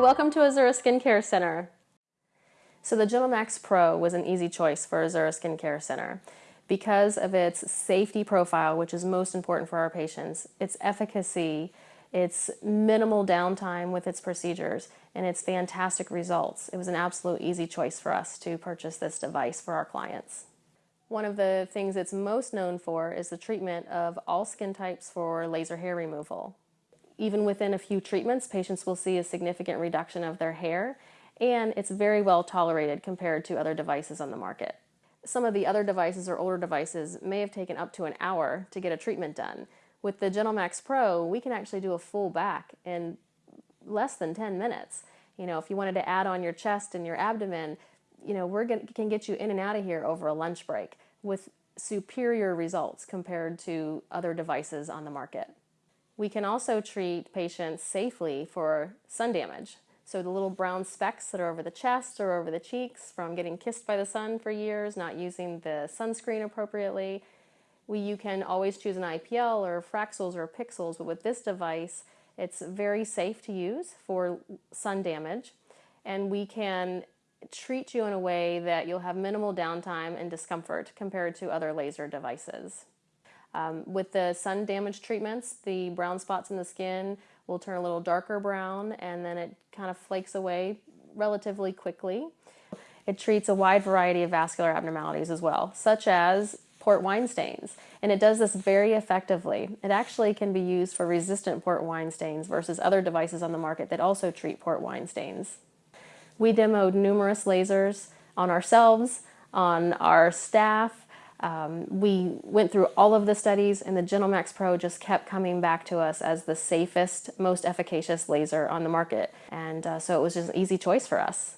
welcome to Azura Skincare Center. So the GentleMax Pro was an easy choice for Azura Skincare Center because of its safety profile, which is most important for our patients, its efficacy, its minimal downtime with its procedures, and its fantastic results. It was an absolute easy choice for us to purchase this device for our clients. One of the things it's most known for is the treatment of all skin types for laser hair removal. Even within a few treatments, patients will see a significant reduction of their hair, and it's very well tolerated compared to other devices on the market. Some of the other devices or older devices may have taken up to an hour to get a treatment done. With the GentleMax Pro, we can actually do a full back in less than 10 minutes. You know, if you wanted to add on your chest and your abdomen, you know, we can get you in and out of here over a lunch break with superior results compared to other devices on the market. We can also treat patients safely for sun damage. So the little brown specks that are over the chest or over the cheeks from getting kissed by the sun for years, not using the sunscreen appropriately. We, you can always choose an IPL or Fraxels or Pixels, but with this device, it's very safe to use for sun damage. And we can treat you in a way that you'll have minimal downtime and discomfort compared to other laser devices. Um, with the sun damage treatments, the brown spots in the skin will turn a little darker brown and then it kind of flakes away relatively quickly. It treats a wide variety of vascular abnormalities as well, such as port wine stains. And it does this very effectively. It actually can be used for resistant port wine stains versus other devices on the market that also treat port wine stains. We demoed numerous lasers on ourselves, on our staff, um, we went through all of the studies and the GentleMax Pro just kept coming back to us as the safest, most efficacious laser on the market. And uh, so it was just an easy choice for us.